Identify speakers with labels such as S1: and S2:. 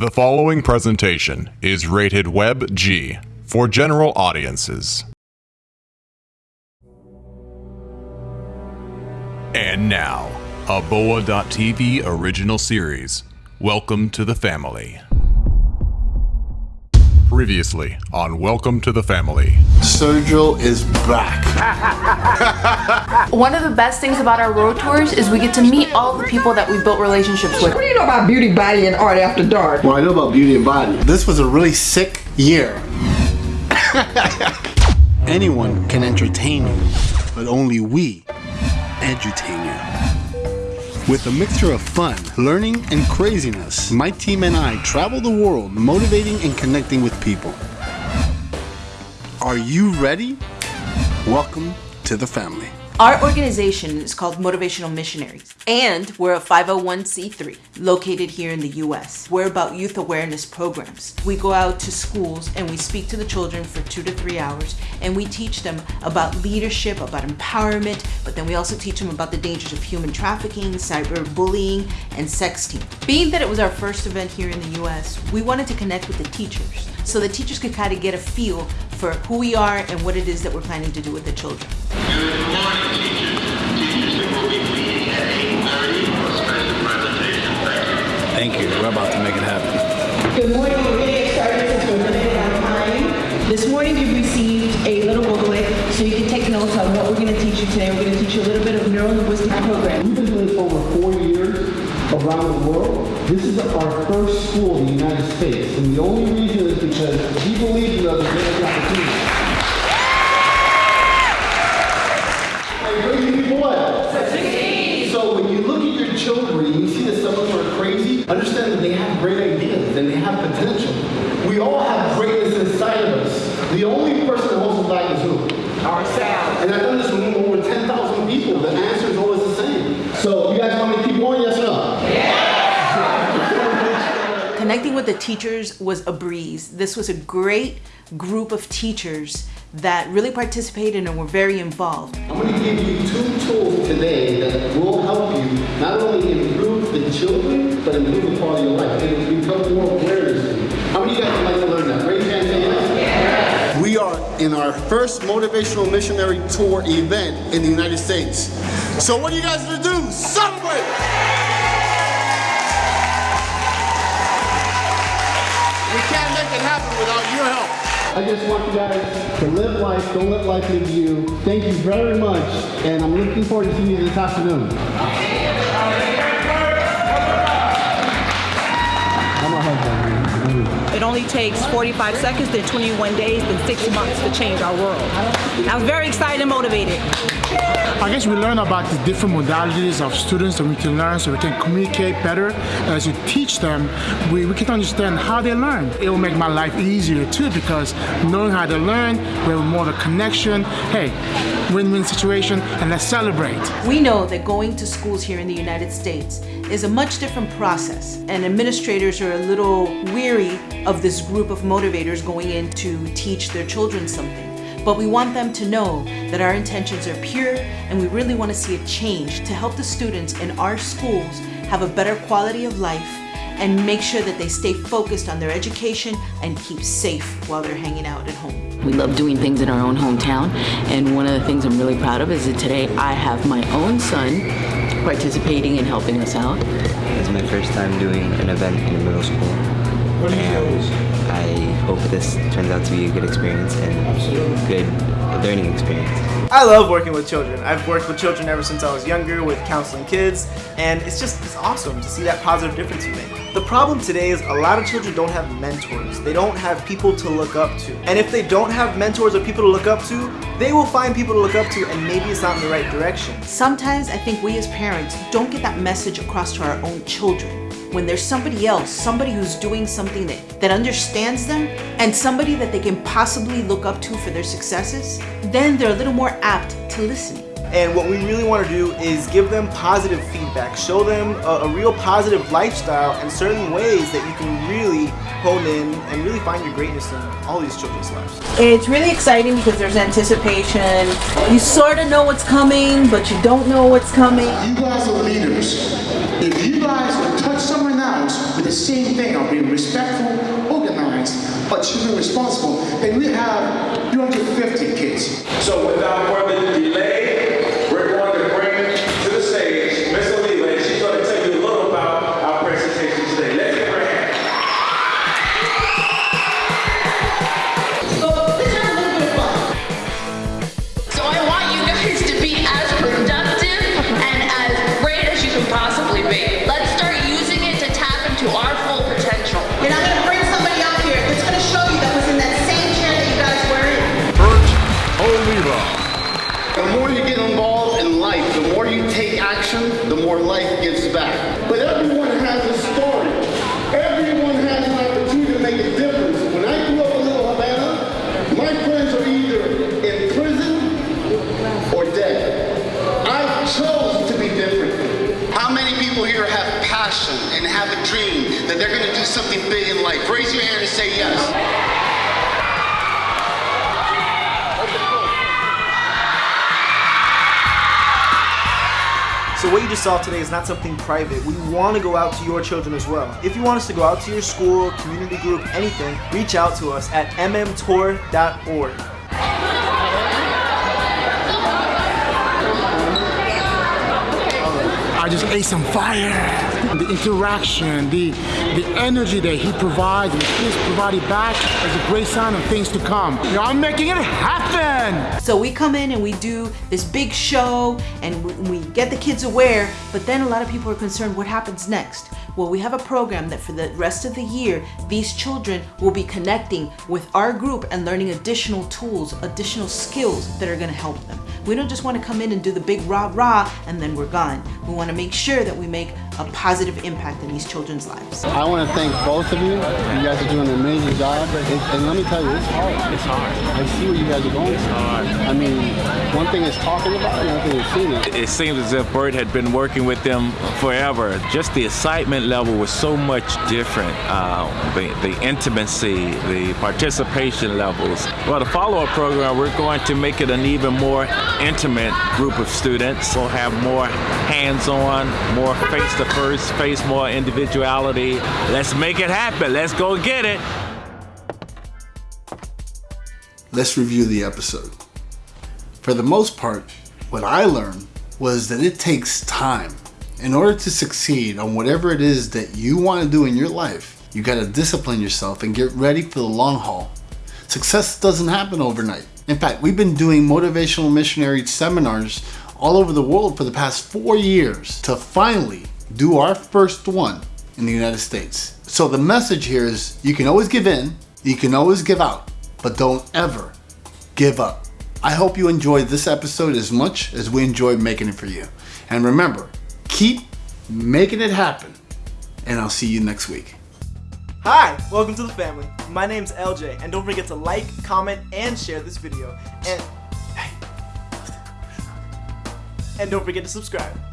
S1: The following presentation is rated Web G for general audiences. And now, a Boa.tv original series. Welcome to the family. Previously on Welcome to the Family.
S2: Sergio is back.
S3: One of the best things about our road tours is we get to meet all the people that we built relationships with.
S4: What do you know about beauty, body, and art after dark?
S2: Well, I know about beauty and body. This was a really sick year. Anyone can entertain you, but only we entertain you. With a mixture of fun, learning, and craziness, my team and I travel the world motivating and connecting with people. Are you ready? Welcome to the family.
S3: Our organization is called Motivational Missionaries, and we're a 501c3 located here in the US. We're about youth awareness programs. We go out to schools and we speak to the children for two to three hours, and we teach them about leadership, about empowerment, but then we also teach them about the dangers of human trafficking, cyberbullying, and sexting. Being that it was our first event here in the US, we wanted to connect with the teachers so the teachers could kind of get a feel for who we are and what it is that we're planning to do with the children.
S5: Good morning, teachers. Teachers who will be meeting at 8:30 for a special presentation. Thank you.
S6: Thank you. We're about to make it happen.
S7: Good morning. We're really excited since we're limited on time. This morning you've received a little booklet so you can take notes on what we're going to teach you today. We're going to teach you a little bit of neuro-linguistic
S8: This is our first school in the United States, and the only reason is because we believe in us and gave us the opportunity. So when you look at your children you see that some of them are crazy, understand that they have great ideas and they have potential. We all have greatness inside of us. The only person that holds us back is who? Ourselves. And I've done this with over 10,000 people. The answer is always the same. So you guys want me to keep going? Yes or no?
S3: Connecting with the teachers was a breeze. This was a great group of teachers that really participated and were very involved.
S8: I'm going to give you two tools today that will help you not only improve the children, but improve the quality of life. It will become more awareness. to you. How many of you guys would like to learn that? Raise your hand and yes. We are in our first motivational missionary tour event in the United States. So what are you guys going to do? Celebrate! We can't make it happen without your help. I just want you guys to live life, don't let life live you. Thank you very much, and I'm looking forward to seeing you this afternoon. I'm a husband.
S9: It only takes 45 seconds, then 21 days, then six months to change our world. I was very excited and motivated.
S10: I guess we learn about the different modalities of students that we can learn so we can communicate better. As we teach them, we, we can understand how they learn. It will make my life easier too because knowing how to learn, we have more of a connection. Hey, win-win situation and let's celebrate.
S3: We know that going to schools here in the United States is a much different process, and administrators are a little weary of this group of motivators going in to teach their children something. But we want them to know that our intentions are pure and we really want to see a change to help the students in our schools have a better quality of life and make sure that they stay focused on their education and keep safe while they're hanging out at home.
S11: We love doing things in our own hometown, and one of the things I'm really proud of is that today I have my own son participating and helping us out.
S12: It's my first time doing an event in the middle school. And I hope this turns out to be a good experience and good learning experience.
S13: I love working with children. I've worked with children ever since I was younger with counseling kids, and it's just it's awesome to see that positive difference you make. The problem today is a lot of children don't have mentors. They don't have people to look up to. And if they don't have mentors or people to look up to, they will find people to look up to and maybe it's not in the right direction.
S3: Sometimes I think we as parents don't get that message across to our own children. When there's somebody else, somebody who's doing something that, that understands them, and somebody that they can possibly look up to for their successes, then they're a little more apt to listen.
S13: And what we really want to do is give them positive feedback, show them a, a, real positive lifestyle and certain ways that you can really hone in and really find your greatness in all these children's lives.
S3: It's really exciting because there's anticipation. You sort of know what's coming, but you don't know what's coming.
S8: You guys are leaders. If you guys would touch someone else with
S14: the same thing of being respectful, organized, achieving responsible, then we have 250 kids.
S11: So without further delay,
S15: say yes.
S13: So what you just saw today is not something private. We want to go out to your children as well. If you want us to go out to your school, community group, anything, reach out to us at mmtour.org.
S10: just ate some fire. The interaction, the the energy that he provides and the kids provided back is a great sign of things to come. You know, I'm making it happen.
S3: So we come in and we do this big show and we- we get the kids aware, but then a lot of people are concerned what happens next. Well, we have a program that for the rest of the year, these children will be connecting with our group and learning additional tools, additional skills that are going to help them. We don't just want to come in and do the big rah rah and then we're gone. We want to make sure that we make a positive impact in these children's lives.
S8: I want to thank both of you. You guys are doing an amazing job. It, and let me tell you, it's hard. It's hard. I see what you guys are going through. hard. I mean, one thing is talking about it, another thing is seeing it.
S5: It seems as if Bert had been working with them forever. Just the excitement level was so much different. Uh, the, the intimacy, the participation levels. Well, the follow-up program, we're going to make it an even more intimate group of students. We'll have more hands-on, more face-to-face, face more individuality. Let's make it happen. Let's go get it.
S8: Let's review the episode. For the most part, what I learned was that it takes time. In order to succeed on whatever it is that you want to do in your life, you got to discipline yourself and get ready for the long haul. Success doesn't happen overnight. In fact, we've been doing motivational missionary seminars all over the world for the past four years to finally do our first one in the United States. So the message here is you can always give in, you can always give out, but don't ever give up. I hope you enjoyed this episode as much as we enjoyed making it for you. And remember, keep making it happen. And I'll see you next week.
S13: Hi, welcome to the family. My name's LJ, and don't forget to like, comment, and share this video. And and don't forget to subscribe.